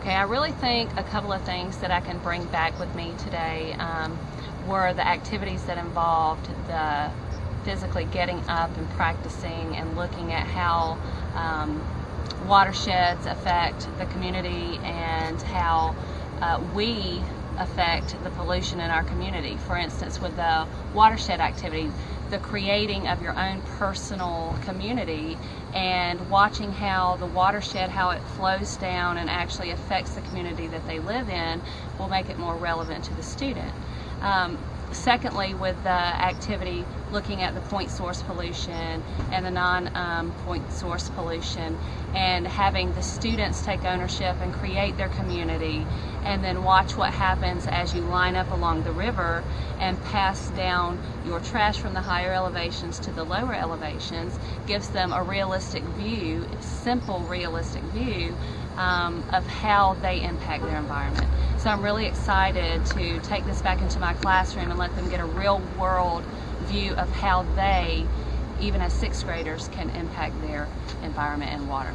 Okay, I really think a couple of things that I can bring back with me today um, were the activities that involved the physically getting up and practicing and looking at how um, watersheds affect the community and how uh, we affect the pollution in our community. For instance, with the watershed activity, the creating of your own personal community and watching how the watershed, how it flows down and actually affects the community that they live in will make it more relevant to the student. Um, secondly, with the activity looking at the point source pollution and the non-point um, source pollution and having the students take ownership and create their community and then watch what happens as you line up along the river and pass down your trash from the higher elevations to the lower elevations gives them a realistic view, simple realistic view um, of how they impact their environment. So I'm really excited to take this back into my classroom and let them get a real world view of how they, even as sixth graders, can impact their environment and water.